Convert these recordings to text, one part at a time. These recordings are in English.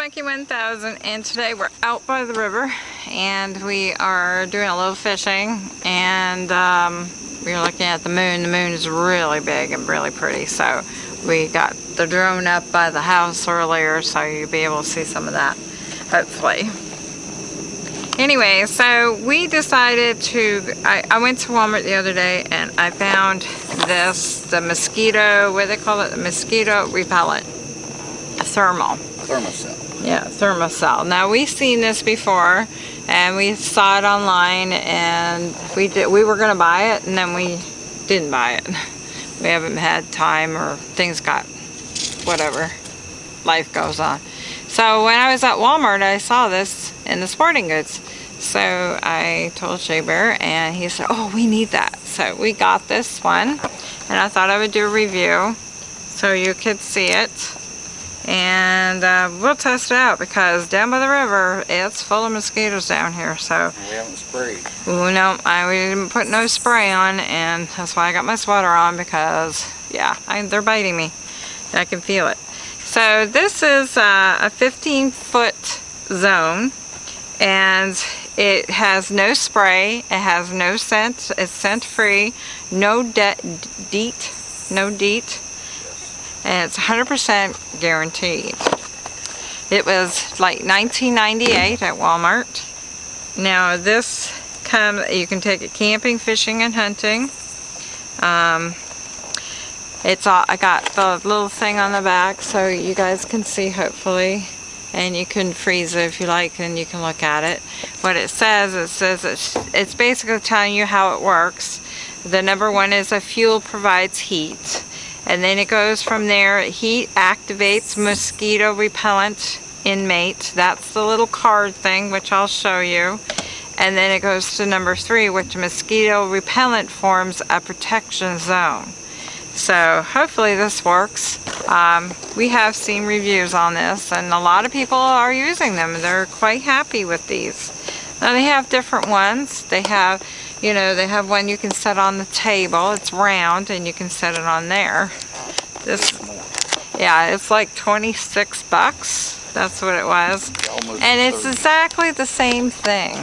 Monkey 1000 and today we're out by the river and we are doing a little fishing and um, we are looking at the moon. The moon is really big and really pretty so we got the drone up by the house earlier so you'll be able to see some of that hopefully. Anyway, so we decided to, I, I went to Walmart the other day and I found this, the mosquito, what do they call it? The mosquito repellent thermal. Thermacell. Yeah, Thermacell. Now we've seen this before and we saw it online and we did we were gonna buy it and then we didn't buy it. We haven't had time or things got whatever. Life goes on. So when I was at Walmart I saw this in the sporting goods. So I told Shea Bear and he said, oh we need that. So we got this one and I thought I would do a review so you could see it and uh, we'll test it out because down by the river it's full of mosquitoes down here so. We haven't sprayed. No I we didn't put no spray on and that's why I got my sweater on because yeah I, they're biting me. I can feel it. So this is uh, a 15 foot zone and it has no spray it has no scent it's scent free no de DEET no DEET and it's 100% guaranteed. It was like 1998 at Walmart. Now this comes, you can take it camping, fishing, and hunting. Um, it's all, I got the little thing on the back so you guys can see hopefully and you can freeze it if you like and you can look at it. What it says, it says it's, it's basically telling you how it works. The number one is a fuel provides heat and then it goes from there. Heat activates mosquito repellent in mat. That's the little card thing which I'll show you. And then it goes to number three which mosquito repellent forms a protection zone. So hopefully this works. Um, we have seen reviews on this and a lot of people are using them. They're quite happy with these. Now they have different ones. They have you know, they have one you can set on the table. It's round and you can set it on there. This, yeah, it's like 26 bucks. That's what it was. And it's exactly the same thing,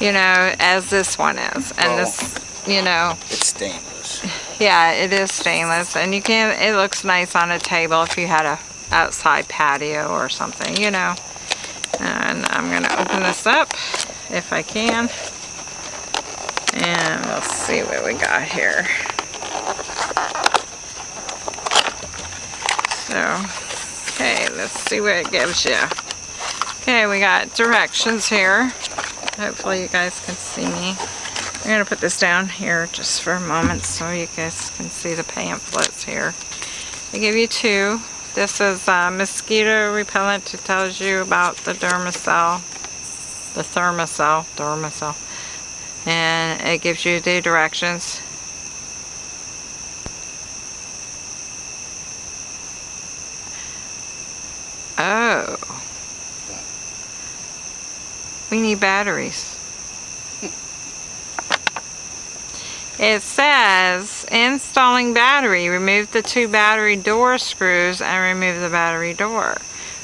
you know, as this one is. And oh. this, you know. It's stainless. Yeah, it is stainless. And you can, it looks nice on a table if you had a outside patio or something, you know. And I'm going to open this up if I can. And let's see what we got here. So, okay, let's see what it gives you. Okay, we got directions here. Hopefully you guys can see me. I'm going to put this down here just for a moment so you guys can see the pamphlets here. They give you two. This is uh, mosquito repellent. It tells you about the Dermacell, the Thermacell, Dermacell and it gives you the directions. Oh. We need batteries. It says installing battery remove the two battery door screws and remove the battery door.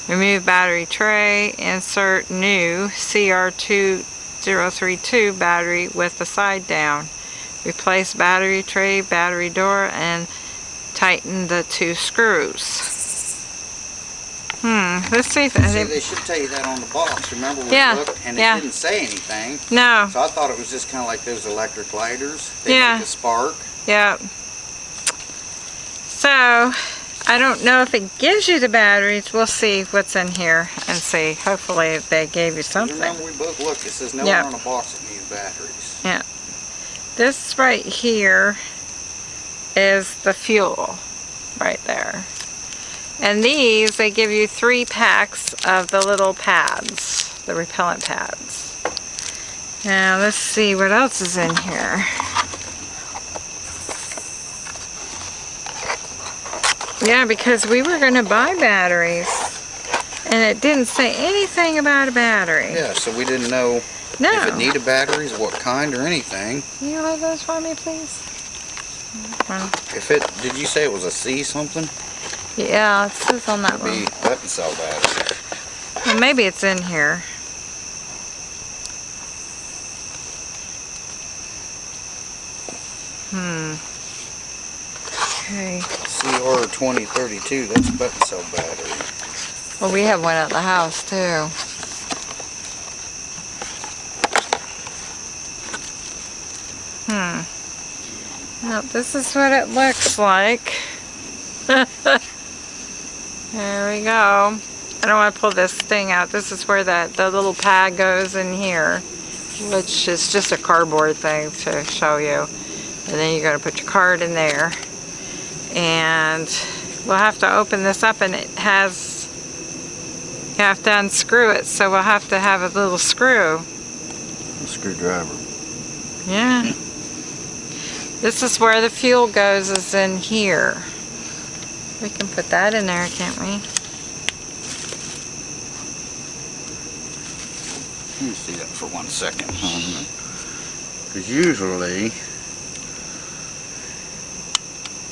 Remove battery tray insert new CR2 032 battery with the side down. Replace battery tray, battery door, and tighten the two screws. Hmm, let's see if... See, they should tell you that on the box, remember when yeah, looked, and yeah. it didn't say anything. No. So I thought it was just kind of like those electric lighters. They yeah. make a spark. Yeah. So, I don't know if it gives you the batteries. We'll see what's in here and see. Hopefully they gave you something. You remember we both looked. It says nowhere yep. on the box that needs batteries. Yeah. This right here is the fuel right there. And these, they give you three packs of the little pads, the repellent pads. Now let's see what else is in here. Yeah, because we were going to buy batteries. And it didn't say anything about a battery. Yeah, so we didn't know No. if it needed batteries, what kind or anything. Can you hold those for me, please? Well, If it, did you say it was a C something? yeah, it says on that one. button cell battery. Well, maybe it's in here. Hmm. Okay. CR twenty thirty-two, that's button cell battery. Well, we have one at the house too. Hmm. Now, this is what it looks like. there we go. I don't want to pull this thing out. This is where that the little pad goes in here, which is just a cardboard thing to show you. And then you're going to put your card in there. And we'll have to open this up and it has you have to unscrew it, so we'll have to have a little screw. Screwdriver. Yeah. This is where the fuel goes, is in here. We can put that in there, can't we? Let me see that for one second. Because usually,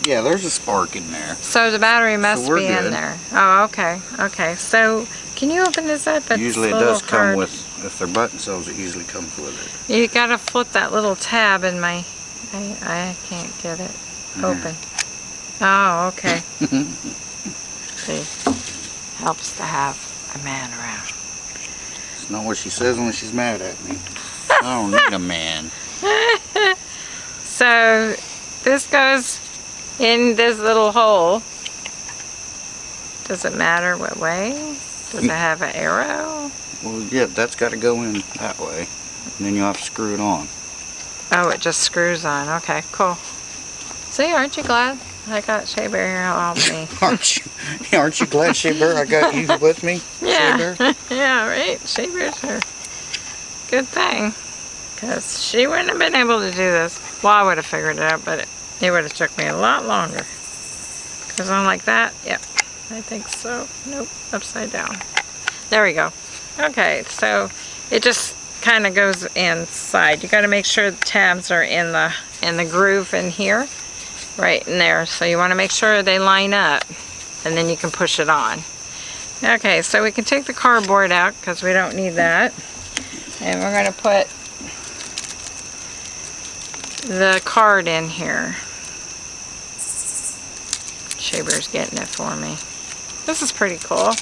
yeah, there's a spark in there. So the battery must we're be in there. Oh, okay. Okay. So can you open this up? It's Usually it does come hard. with, if they're button cells, it usually comes with it. You gotta flip that little tab in my. I, I can't get it open. Oh, okay. See, helps to have a man around. It's not what she says when she's mad at me. I don't need a man. So this goes in this little hole. Does it matter what way? Does it mm. have an arrow? Well, yeah, that's got to go in that way. And then you'll have to screw it on. Oh, it just screws on. Okay, cool. See, aren't you glad I got Shea Bear here help me? aren't you? Aren't you glad, Shea Bear, I got you with me? Shea Yeah, Bear? yeah, right. Shea Bear's here. Good thing, because she wouldn't have been able to do this. Well, I would have figured it out, but it, it would have took me a lot longer. Because I'm like that. Yep, I think so. Nope, upside down. There we go. Okay, so it just kind of goes inside. You got to make sure the tabs are in the in the groove in here, right in there. So you want to make sure they line up, and then you can push it on. Okay, so we can take the cardboard out because we don't need that. And we're going to put the card in here. Shea Bear's getting it for me. This is pretty cool.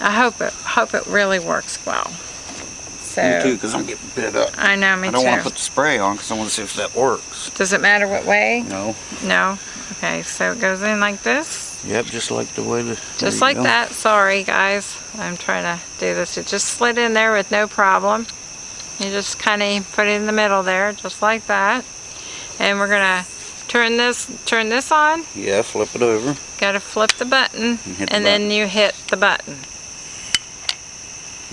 I hope it hope it really works well. So Me too, because I'm getting bit up. I know me too. I don't want to put the spray on because I want to see if that works. Does it matter what way? No. No. Okay, so it goes in like this. Yep, just like the way the. Just like go. that. Sorry, guys. I'm trying to do this. It just slid in there with no problem. You just kind of put it in the middle there, just like that. And we're gonna turn this turn this on. Yeah, flip it over. Got to flip the button, hit the and then you hit the button.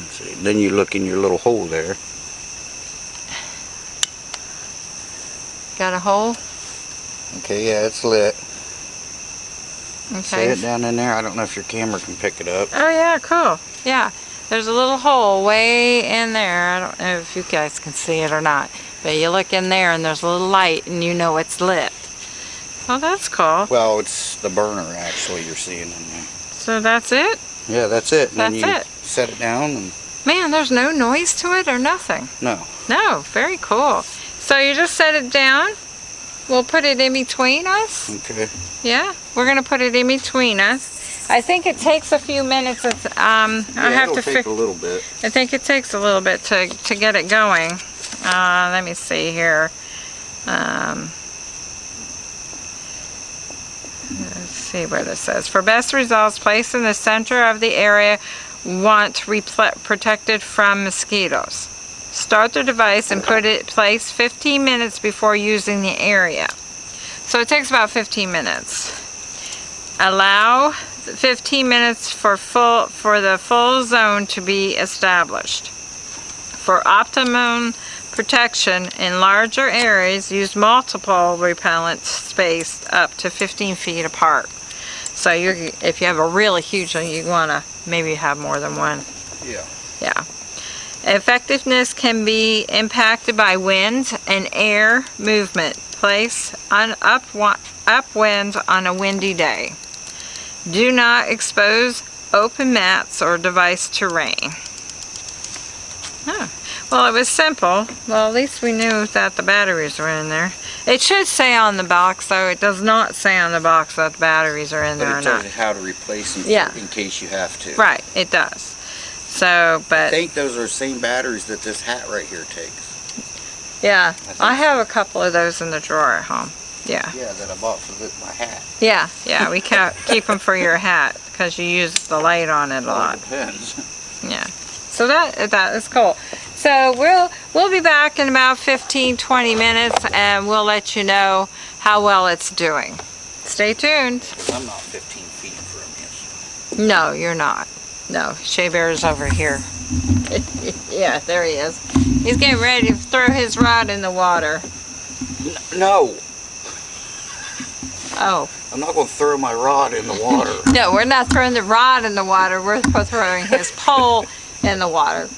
See. Then you look in your little hole there. Got a hole. Okay, yeah, it's lit. See Okay. it down in there? I don't know if your camera can pick it up. Oh yeah, cool. Yeah, there's a little hole way in there. I don't know if you guys can see it or not, but you look in there and there's a little light, and you know it's lit. Oh, that's cool. Well, it's the burner actually you're seeing in there. So that's it. Yeah, that's it. And then That's you it. set it down and Man, there's no noise to it or nothing. no. No, very cool. So you just set it down. We'll put it in between us. Okay. Yeah, we're gonna put it in between us. I think it takes a few minutes. It's, um, I have it'll to. take a little bit. I think it takes a little bit to to get it going. Uh, let me see here. Um, let's see where this says. For best results, place in the center of the area want protected from mosquitoes. Start the device and put it place 15 minutes before using the area. So it takes about 15 minutes. Allow 15 minutes for full for the full zone to be established. For optimum protection in larger areas, use multiple repellents spaced up to 15 feet apart. So you, if you have a really huge one, you want to maybe have more than one. Yeah. Yeah. Effectiveness can be impacted by wind and air movement. Place on up upwind on a windy day. Do not expose open mats or device to rain. Oh. Well, it was simple. Well, at least we knew that the batteries were in there. It should say on the box, though. It does not say on the box that the batteries are in But there it tells you how to replace them Yeah. in case you have to. Right, it does. So, but... I think those are the same batteries that this hat right here takes. yeah, I so. have a couple of those in the drawer at home. Yeah, Yeah, that I bought for the, my hat. yeah, yeah. We keep them for your hat because you use the light on it a Well, lot. it depends. Yeah. So that that is cool. So we'll we'll be back in about 15 20 minutes and we'll let you know how well it's doing. Stay tuned. I'm not 15 feet from this. No, you're not. No, Shea Bear is over here. yeah, there he is. He's getting ready to throw his rod in the water. No, Oh, I'm not going to throw my rod in the water. no, we're not throwing the rod in the water. We're throwing his pole in the water.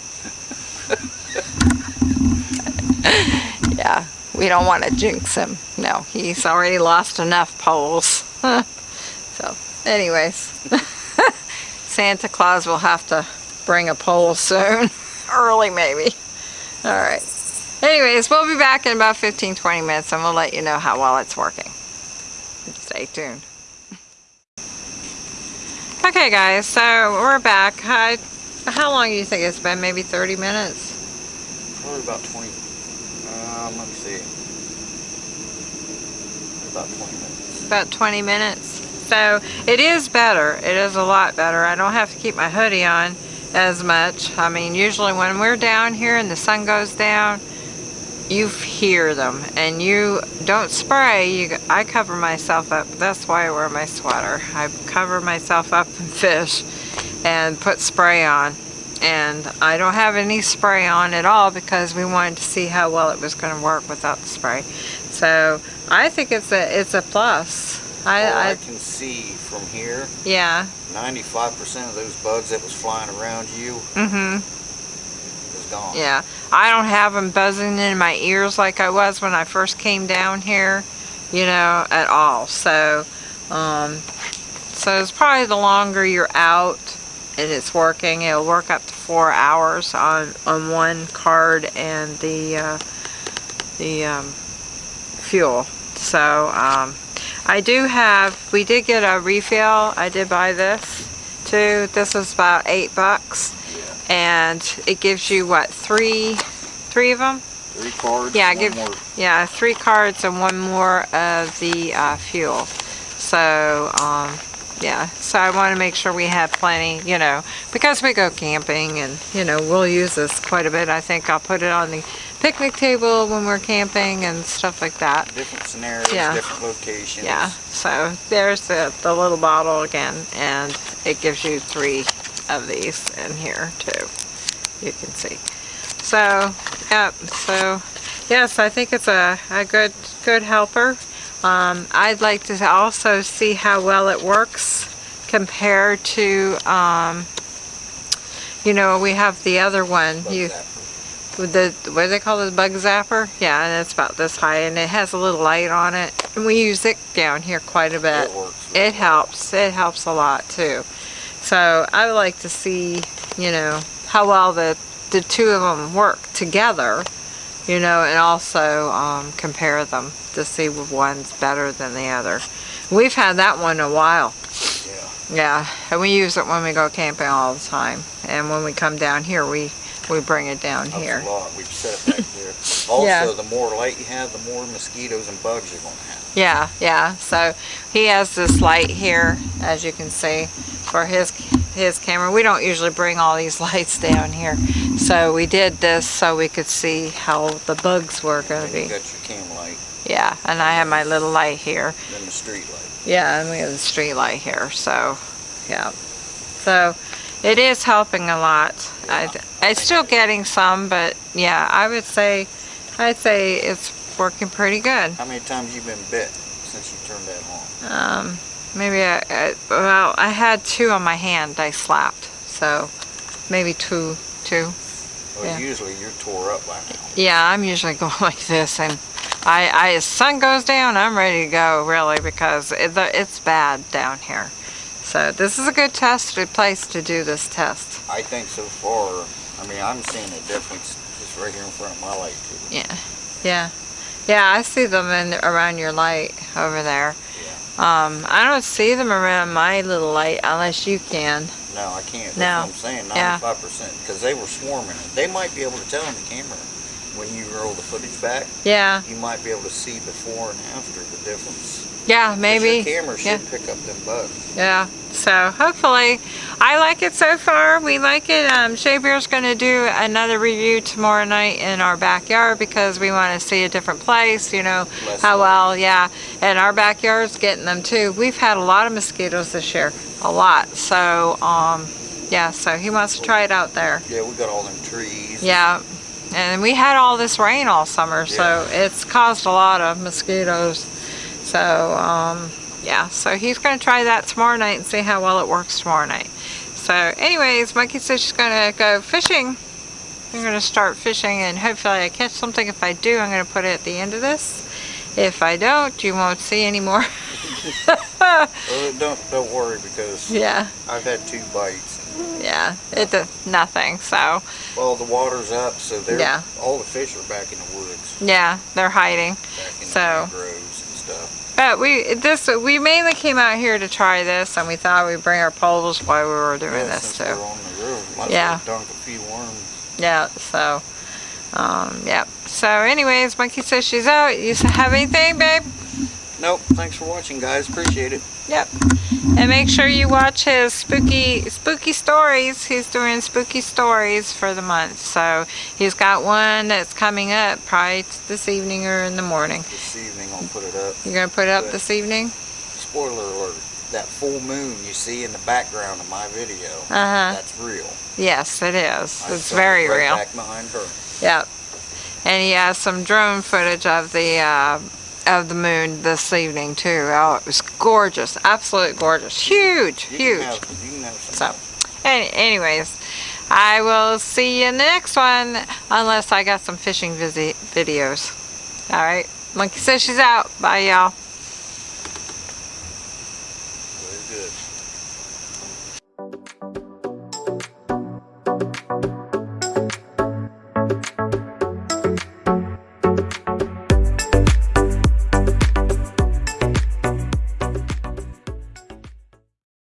We don't want to jinx him. No, he's already lost enough poles. so, anyways, Santa Claus will have to bring a pole soon. Early, maybe. All right. Anyways, we'll be back in about 15 20 minutes and we'll let you know how well it's working. Stay tuned. Okay, guys, so we're back. I, how long do you think it's been? Maybe 30 minutes? Probably about 20. Let me see. About 20 minutes. About 20 minutes. So it is better. It is a lot better. I don't have to keep my hoodie on as much. I mean, usually when we're down here and the sun goes down, you hear them and you don't spray you I cover myself up that's why I wear my sweater I cover myself up in fish and put spray on and I don't have any spray on at all because we wanted to see how well it was going to work without the spray so I think it's a it's a plus I, I I can see from here, yeah 95% of those bugs that was flying around you Mm-hmm. is gone. Yeah, I don't have them buzzing in my ears like I was when I first came down here, you know, at all. So, um, so it's probably the longer you're out and it's working, it'll work up to four hours on on one card and the uh, the um, fuel. So, um, I do have. We did get a refill. I did buy this too. This was about eight bucks and it gives you what three three of them Three cards. Yeah, give- more. yeah three cards and one more of the uh, fuel so um, yeah so I want to make sure we have plenty you know because we go camping and you know we'll use this quite a bit I think I'll put it on the picnic table when we're camping and stuff like that Different scenarios, Yeah. different locations. yeah, so there's the, the little bottle again, and it gives you three of these in here too. You can see. So, yep, so yes, I think it's a, a good, good helper. Um, I'd like to also see how well it works compared to, um, you know, we have the other one. Bug You, the what do they call it, bug zapper? Yeah, and it's about this high, and it has a little light on it. And we use it down here quite a bit. It works. It helps. It helps a lot too. So I would like to see, you know, how well the the two of them work together, you know, and also um, compare them to see if one's better than the other. We've had that one a while. Yeah. Yeah, and we use it when we go camping all the time. And when we come down here, we we bring it down Helps here. a lot. We've set it back there. Also, Yeah. the more light you have, the more mosquitoes and bugs you're going to have. Yeah, yeah. So he has this light here, as you can see, for his his camera. We don't usually bring all these lights down here, so we did this so we could see how the bugs were going to Then you got your cam light, Yeah, and I have my little light here. then the street light. Yeah, and we have the street light here. So, yeah. So it is helping a lot. I, it's still getting some, but yeah, I would say, I'd say it's working pretty good. How many times you been bit since you turned that on? Um, Maybe I, I, well, I had two on my hand I slapped. So maybe two, two. Well, Yeah. usually you're tore up by now. Yeah, I'm usually going like this and I, I, as sun goes down, I'm ready to go really because it, it's bad down here. So this is a good tested place to do this test. I think so far, I mean, I'm seeing a difference just right here in front of my light too. Yeah, yeah, yeah. I see them in around your light over there. Um, I don't see them around my little light unless you can. No, I can't. That's No. what I'm saying, Yeah. 95%. Because they were swarming it. They might be able to tell on the camera when you roll the footage back. Yeah, You might be able to see before and after the difference. yeah, maybe. Your camera should yeah. pick up them bugs. Yeah. So hopefully, I like it so far. We like it. Um, Shea Bear's going to do another review tomorrow night in our backyard because we want to see a different place. You know Less how well, yeah. And our backyard's getting them too. We've had a lot of mosquitoes this year, a lot. So, um, yeah. So he wants to try it out there. Yeah, we got all them trees. Yeah. And we had all this rain all summer, so it's caused a lot of mosquitoes. So, um, yeah, so he's going to try that tomorrow night and see how well it works tomorrow night. So, anyways, Monkey says she's going to go fishing. I'm going to start fishing and hopefully I catch something. If I do, I'm going to put it at the end of this. If I don't, you won't see anymore. Uh, don't don't worry because yeah, I've had two bites. Yeah, it does nothing. So, well, the water's up, so they're Yeah. all the fish are back in the woods, yeah, they're hiding. back in So- the mangroves and stuff. But we this we mainly came out here to try this, and we thought we'd bring our poles while we were doing Yeah, this too. we're on the river, Yeah. dunk a few worms. Yeah. So, um, yeah. So, anyways, Monkey says she's out. You have anything, babe? Nope. Thanks for watching, guys. Appreciate it. Yep. And make sure you watch his spooky spooky stories. He's doing spooky stories for the month. So he's got one that's coming up probably this evening or in the morning. This evening I'll put it up. You're gonna put it up Good. this evening? Spoiler alert. That full moon you see in the background of my video, Uh huh. that's real. Yes, it is. I It's very right real. Back behind her. Yep. And he has some drone footage of the uh, of the moon this evening too. Oh, it was gorgeous, absolutely gorgeous, huge, You huge. Have, you can have some. So, any, anyways, I will see you in the next one unless I got some fishing videos. All right. Monkey says she's out. Bye, y'all.